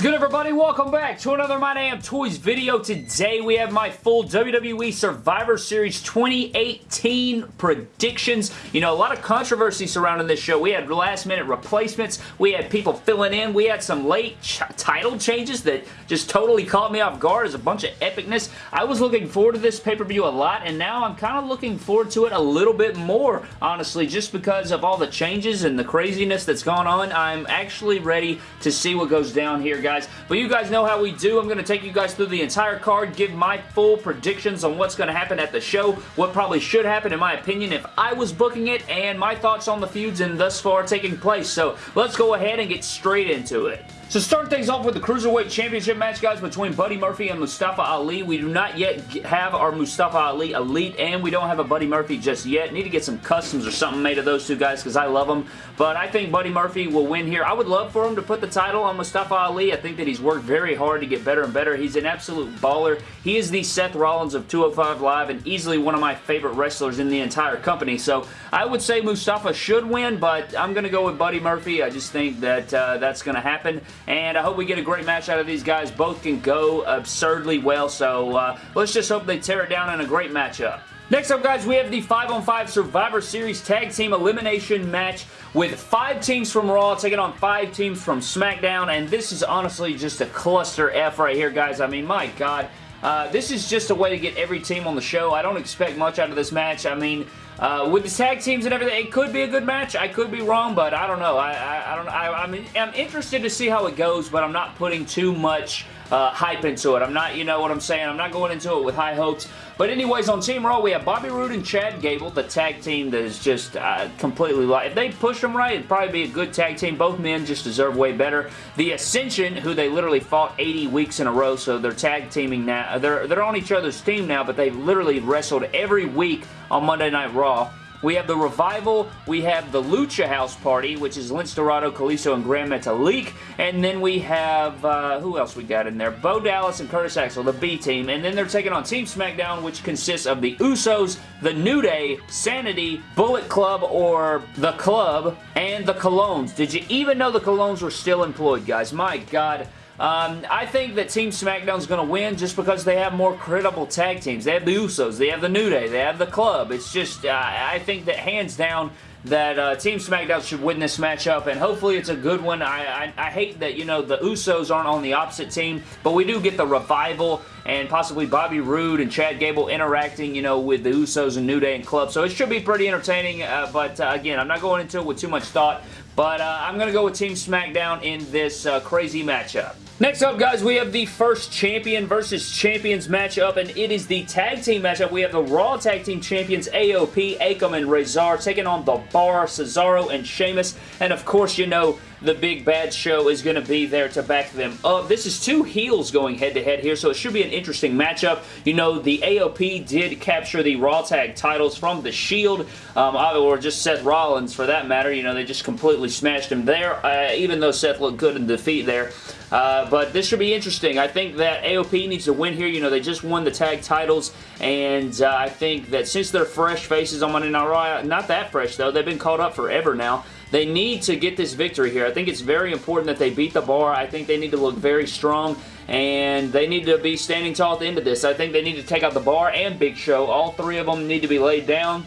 Is good everybody? Welcome back to another My Damn Toys video. Today we have my full WWE Survivor Series 2018 predictions. You know, a lot of controversy surrounding this show. We had last minute replacements. We had people filling in. We had some late title changes that just totally caught me off guard as a bunch of epicness. I was looking forward to this pay-per-view a lot and now I'm kind of looking forward to it a little bit more, honestly, just because of all the changes and the craziness that's gone on. I'm actually ready to see what goes down here, guys. But you guys know how we do. I'm going to take you guys through the entire card, give my full predictions on what's going to happen at the show, what probably should happen, in my opinion, if I was booking it, and my thoughts on the feuds and thus far taking place. So let's go ahead and get straight into it. So start things off with the Cruiserweight Championship match, guys, between Buddy Murphy and Mustafa Ali. We do not yet have our Mustafa Ali Elite, and we don't have a Buddy Murphy just yet. Need to get some customs or something made of those two guys because I love them. But I think Buddy Murphy will win here. I would love for him to put the title on Mustafa Ali. I think that he's worked very hard to get better and better. He's an absolute baller. He is the Seth Rollins of 205 Live and easily one of my favorite wrestlers in the entire company. So I would say Mustafa should win, but I'm going to go with Buddy Murphy. I just think that uh, that's going to happen and I hope we get a great match out of these guys. Both can go absurdly well, so uh, let's just hope they tear it down in a great matchup. Next up, guys, we have the 5-on-5 Survivor Series Tag Team Elimination match with five teams from Raw taking on five teams from SmackDown, and this is honestly just a cluster F right here, guys. I mean, my God. Uh, this is just a way to get every team on the show. I don't expect much out of this match. I mean, uh, with the tag teams and everything, it could be a good match. I could be wrong, but I don't know. I, I, I don't. I, I'm, I'm interested to see how it goes, but I'm not putting too much uh, hype into it. I'm not, you know what I'm saying? I'm not going into it with high hopes. But anyways, on Team Raw, we have Bobby Roode and Chad Gable, the tag team that is just uh, completely. If they push them right, it'd probably be a good tag team. Both men just deserve way better. The Ascension, who they literally fought 80 weeks in a row, so they're tag teaming now. They're, they're on each other's team now, but they've literally wrestled every week on Monday Night Raw. We have the Revival, we have the Lucha House Party, which is Lince Dorado, Kalisto, and Gran Metalik, and then we have, uh, who else we got in there? Bo Dallas and Curtis Axel, the B team, and then they're taking on Team SmackDown, which consists of the Usos, the New Day, Sanity, Bullet Club, or The Club, and the Colóns. Did you even know the Colóns were still employed, guys? My God. Um, I think that Team SmackDown is going to win just because they have more credible tag teams. They have the Usos, they have the New Day, they have the Club. It's just, uh, I think that hands down, that uh, Team SmackDown should win this matchup, and hopefully it's a good one. I, I, I, hate that, you know, the Usos aren't on the opposite team, but we do get the Revival and possibly Bobby Roode and Chad Gable interacting, you know, with the Usos and New Day and Club, so it should be pretty entertaining, uh, but uh, again, I'm not going into it with too much thought, but uh, I'm going to go with Team SmackDown in this uh, crazy matchup. Next up, guys, we have the first champion versus champions matchup, and it is the tag team matchup. We have the Raw Tag Team Champions AOP, Akam, and Rezar taking on The Bar, Cesaro, and Sheamus. And of course, you know, the Big Bad Show is going to be there to back them up. This is two heels going head-to-head -head here, so it should be an interesting matchup. You know, the AOP did capture the Raw Tag titles from The Shield, um, or just Seth Rollins for that matter. You know, they just completely smashed him there, uh, even though Seth looked good in defeat there. Uh, but this should be interesting. I think that AOP needs to win here. You know, they just won the tag titles, and uh, I think that since they're fresh faces on Monday Night Raw, not that fresh though, they've been called up forever now, they need to get this victory here. I think it's very important that they beat the bar. I think they need to look very strong and they need to be standing tall at the end of this. I think they need to take out the bar and Big Show. All three of them need to be laid down.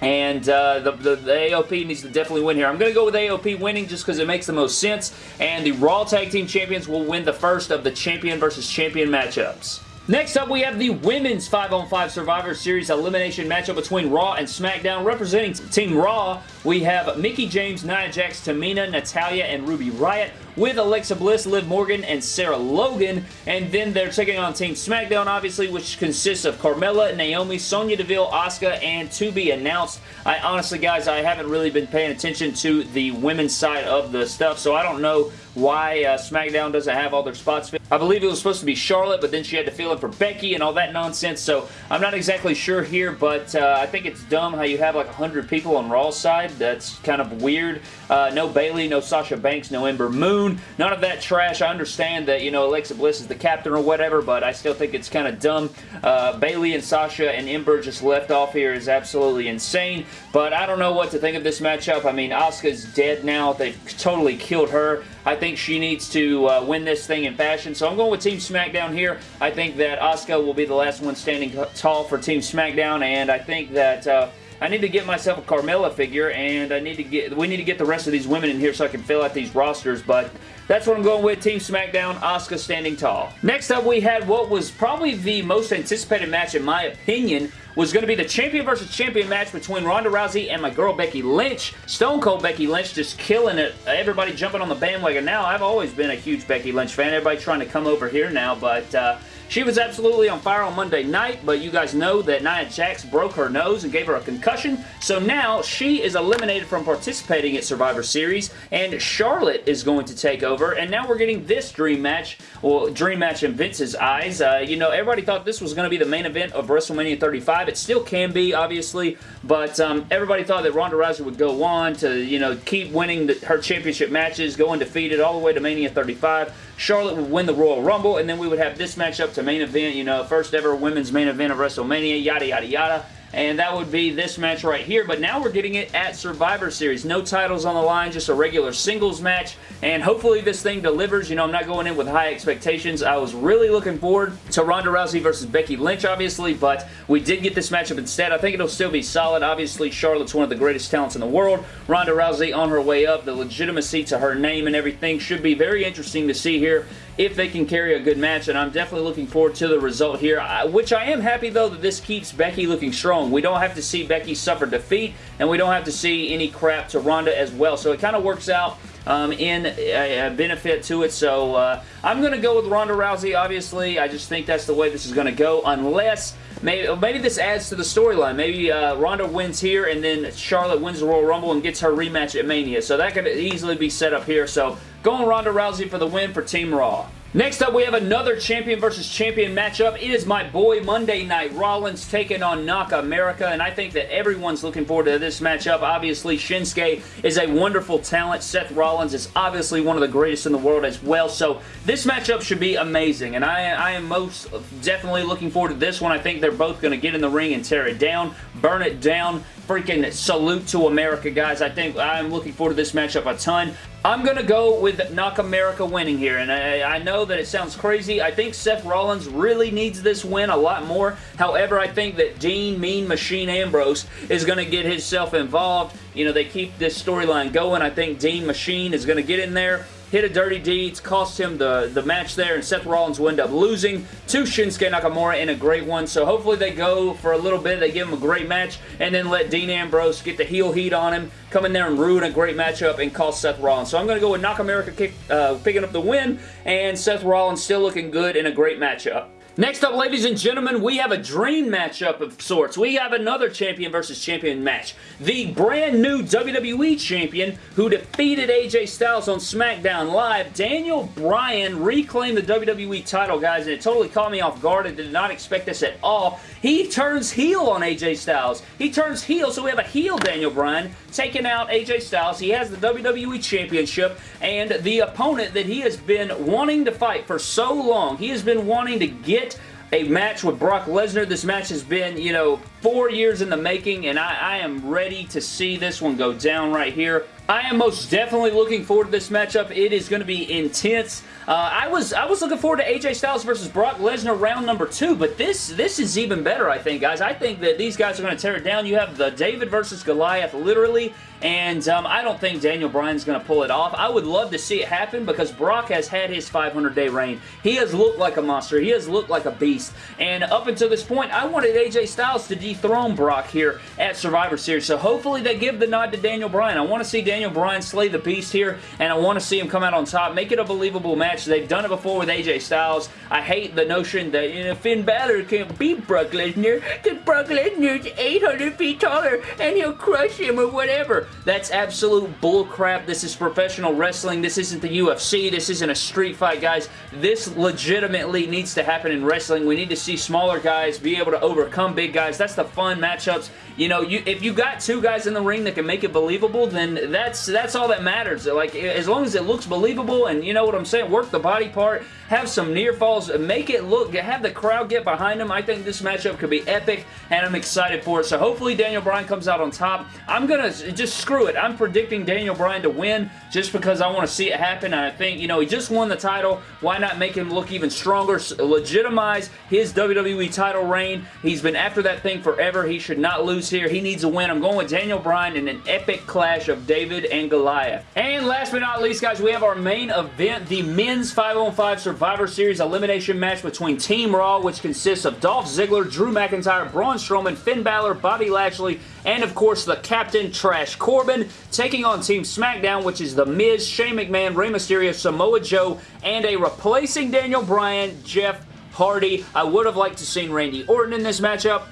And uh, the, the, the, AOP needs to definitely win here. I'm going to go with AOP winning just because it makes the most sense. And the Raw Tag Team Champions will win the first of the champion versus champion matchups. Next up, we have the Women's 5-on-5 Survivor Series Elimination matchup between Raw and SmackDown. Representing Team Raw, we have Mickie James, Nia Jax, Tamina, Natalya, and Ruby Riott with Alexa Bliss, Liv Morgan, and Sarah Logan. And then they're taking on Team SmackDown, obviously, which consists of Carmella, Naomi, Sonya Deville, Asuka, and to be announced. I honestly, guys, I haven't really been paying attention to the women's side of the stuff, so I don't know why uh, SmackDown doesn't have all their spots. I believe it was supposed to be Charlotte, but then she had to fill in for Becky and all that nonsense, so I'm not exactly sure here, but uh, I think it's dumb how you have like 100 people on Raw's side, That's kind of weird. Uh, no Bayley, no Sasha Banks, no Ember Moon. None of that trash. I understand that, you know, Alexa Bliss is the captain or whatever, but I still think it's kind of dumb. Uh, Bayley and Sasha and Ember just left off here is absolutely insane, but I don't know what to think of this matchup. I mean, Asuka's dead now. They've totally killed her. I think she needs to uh, win this thing in fashion, so I'm going with Team SmackDown here. I think that Asuka will be the last one standing tall for Team SmackDown, and I think that... Uh, I need to get myself a Carmella figure, and I need to get we need to get the rest of these women in here so I can fill out these rosters, but that's what I'm going with. Team SmackDown, Asuka standing tall. Next up, we had what was probably the most anticipated match, in my opinion, was going to be the champion versus champion match between Ronda Rousey and my girl Becky Lynch. Stone Cold Becky Lynch just killing it. Everybody jumping on the bandwagon now. I've always been a huge Becky Lynch fan. Everybody trying to come over here now, but... Uh, she was absolutely on fire on Monday night, but you guys know that Nia Jax broke her nose and gave her a concussion, so now she is eliminated from participating at Survivor Series, and Charlotte is going to take over, and now we're getting this dream match, well, dream match in Vince's eyes. Uh, you know, everybody thought this was going to be the main event of WrestleMania 35. It still can be, obviously, but um, everybody thought that Ronda Rousey would go on to, you know, keep winning the, her championship matches, go undefeated all the way to Mania 35. Charlotte would win the Royal Rumble, and then we would have this matchup to main event, you know, first ever women's main event of WrestleMania, yada, yada, yada and that would be this match right here, but now we're getting it at Survivor Series. No titles on the line, just a regular singles match, and hopefully this thing delivers. You know, I'm not going in with high expectations. I was really looking forward to Ronda Rousey versus Becky Lynch, obviously, but we did get this matchup instead. I think it'll still be solid. Obviously, Charlotte's one of the greatest talents in the world. Ronda Rousey on her way up. The legitimacy to her name and everything should be very interesting to see here if they can carry a good match, and I'm definitely looking forward to the result here, which I am happy, though, that this keeps Becky looking strong. We don't have to see Becky suffer defeat, and we don't have to see any crap to Ronda as well, so it kind of works out um, in a, a, benefit to it. So uh, I'm going to go with Ronda Rousey, obviously. I just think that's the way this is going to go, unless maybe, maybe this adds to the storyline. Maybe uh, Ronda wins here, and then Charlotte wins the Royal Rumble and gets her rematch at Mania. So that could easily be set up here. So Going Ronda Rousey for the win for Team Raw. Next up, we have another champion versus champion matchup. It is my boy Monday Night Rollins taking on Knock America, and I think that everyone's looking forward to this matchup. Obviously, Shinsuke is a wonderful talent. Seth Rollins is obviously one of the greatest in the world as well, so this matchup should be amazing, and I, I am most definitely looking forward to this one. I think they're both going to get in the ring and tear it down, burn it down, freaking salute to America, guys. I think I'm looking forward to this matchup a ton. I'm going to go with Knock America winning here, and I, I, know that it sounds crazy. I think Seth Rollins really needs this win a lot more. However, I think that Dean Mean Machine Ambrose is going to get himself involved. You know, they keep this storyline going. I think Dean Machine is going to get in there hit a dirty deeds, cost him the, the match there, and Seth Rollins will end up losing to Shinsuke Nakamura in a great one. So hopefully they go for a little bit, they give him a great match, and then let Dean Ambrose get the heel heat on him, come in there and ruin a great matchup and cost Seth Rollins. So I'm going to go with Nakamura kick, uh, picking up the win, and Seth Rollins still looking good in a great matchup. Next up, ladies and gentlemen, we have a dream matchup of sorts. We have another champion versus champion match. The brand new WWE champion who defeated AJ Styles on SmackDown Live, Daniel Bryan, reclaimed the WWE title, guys, and it totally caught me off guard. I did not expect this at all. He turns heel on AJ Styles. He turns heel, so we have a heel Daniel Bryan taking out AJ Styles. He has the WWE Championship, and the opponent that he has been wanting to fight for so long, he has been wanting to get a match with Brock Lesnar. This match has been, you know, four years in the making, and I, I, am ready to see this one go down right here. I am most definitely looking forward to this matchup. It is going to be intense. Uh, I was I was looking forward to AJ Styles versus Brock Lesnar round number two, but this this is even better, I think, guys. I think that these guys are going to tear it down. You have the David versus Goliath, literally, and um, I don't think Daniel Bryan's going to pull it off. I would love to see it happen because Brock has had his 500-day reign. He has looked like a monster. He has looked like a beast, and up until this point, I wanted AJ Styles to dethrone Brock here at Survivor Series, so hopefully they give the nod to Daniel Bryan. I want to see Daniel Bryan slay the beast here, and I want to see him come out on top, make it a believable match. They've done it before with AJ Styles. I hate the notion that you know, Finn Balor can't beat Brock Lesnar because Brock Lesnar's 800 feet taller and he'll crush him or whatever. That's absolute bullcrap. This is professional wrestling. This isn't the UFC. This isn't a street fight, guys. This legitimately needs to happen in wrestling. We need to see smaller guys be able to overcome big guys. That's the fun matchups. You know, you if you got two guys in the ring that can make it believable, then that's that's all that matters. Like, as long as it looks believable and you know what I'm saying, work the body part, have some near falls, make it look, have the crowd get behind them. I think this matchup could be epic, and I'm excited for it. So hopefully Daniel Bryan comes out on top. I'm to just screw it. I'm predicting Daniel Bryan to win just because I want to see it happen, and I think, you know, he just won the title. Why not make him look even stronger, legitimize his WWE title reign. He's been after that thing forever. He should not lose here. He needs a win. I'm going with Daniel Bryan in an epic clash of David and Goliath. And last but not least, guys, we have our main event, the Men's 5-on-5 Survivor Series elimination match between Team Raw, which consists of Dolph Ziggler, Drew McIntyre, Braun Strowman, Finn Balor, Bobby Lashley, and of course the Captain Trash Corbin, taking on Team SmackDown, which is The Miz, Shane McMahon, Rey Mysterio, Samoa Joe, and a replacing Daniel Bryan, Jeff Hardy. I would have liked to seen Randy Orton in this matchup.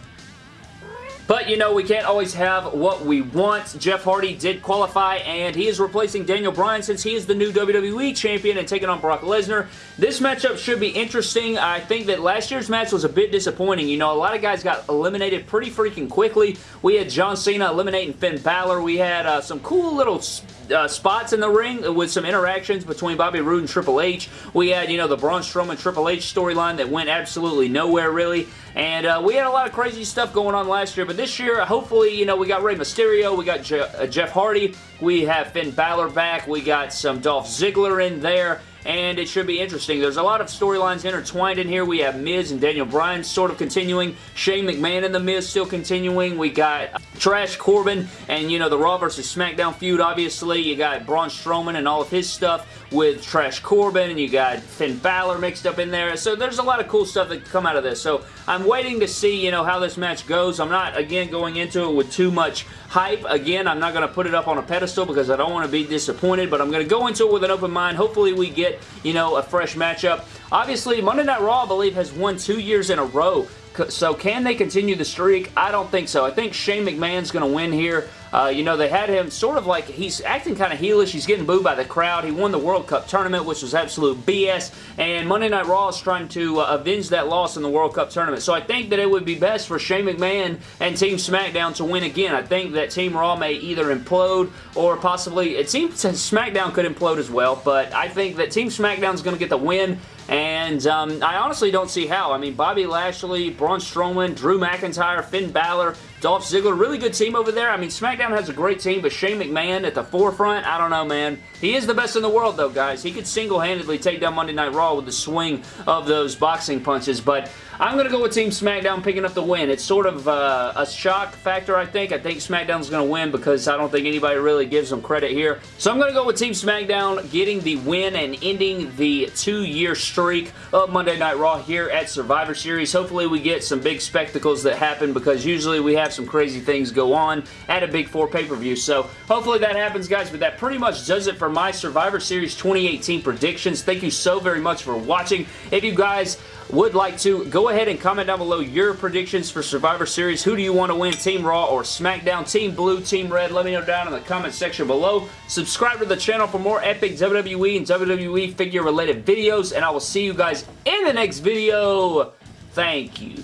But, you know, we can't always have what we want. Jeff Hardy did qualify, and he is replacing Daniel Bryan since he is the new WWE Champion and taking on Brock Lesnar. This matchup should be interesting. I think that last year's match was a bit disappointing. You know, a lot of guys got eliminated pretty freaking quickly. We had John Cena eliminating Finn Balor. We had uh, some cool little uh, spots in the ring with some interactions between Bobby Roode and Triple H. We had, you know, the Braun Strowman Triple H storyline that went absolutely nowhere, really. And uh, we had a lot of crazy stuff going on last year, but this year, hopefully, you know, we got Rey Mysterio, we got Je uh, Jeff Hardy, we have Finn Balor back, we got some Dolph Ziggler in there, and it should be interesting. There's a lot of storylines intertwined in here. We have Miz and Daniel Bryan sort of continuing. Shane McMahon and The Miz still continuing. We got uh, Trash Corbin and, you know, the Raw versus SmackDown feud, obviously. You got Braun Strowman and all of his stuff with Trash Corbin, and you got Finn Balor mixed up in there. So there's a lot of cool stuff that come out of this. So I'm waiting to see, you know, how this match goes. I'm not, again, going into it with too much hype. Again, I'm not going to put it up on a pedestal because I don't want to be disappointed, but I'm going to go into it with an open mind. Hopefully we get, you know, a fresh matchup. Obviously, Monday Night Raw, I believe, has won two years in a row. So can they continue the streak? I don't think so. I think Shane McMahon's going to win here. Uh, you know, they had him sort of like, he's acting kind of heelish. He's getting booed by the crowd. He won the World Cup tournament, which was absolute BS. And Monday Night Raw is trying to uh, avenge that loss in the World Cup tournament. So I think that it would be best for Shane McMahon and Team SmackDown to win again. I think that Team Raw may either implode or possibly, it seems SmackDown could implode as well. But I think that Team SmackDown is going to get the win. And um, I honestly don't see how. I mean, Bobby Lashley, Braun Strowman, Drew McIntyre, Finn Balor, Dolph Ziggler, really good team over there. I mean, SmackDown has a great team, but Shane McMahon at the forefront, I don't know, man. He is the best in the world, though, guys. He could single-handedly take down Monday Night Raw with the swing of those boxing punches, but I'm going to go with Team SmackDown picking up the win. It's sort of uh, a shock factor, I think. I think SmackDown's going to win because I don't think anybody really gives them credit here. So I'm going to go with Team SmackDown getting the win and ending the two-year streak of Monday Night Raw here at Survivor Series. Hopefully we get some big spectacles that happen because usually we have some crazy things go on at a Big Four pay-per-view. So hopefully that happens, guys. But that pretty much does it for my Survivor Series 2018 predictions. Thank you so very much for watching. If you guys would like to, go ahead and comment down below your predictions for Survivor Series. Who do you want to win, Team Raw or SmackDown? Team Blue, Team Red? Let me know down in the comment section below. Subscribe to the channel for more epic WWE and WWE figure related videos, and I will see you guys in the next video. Thank you.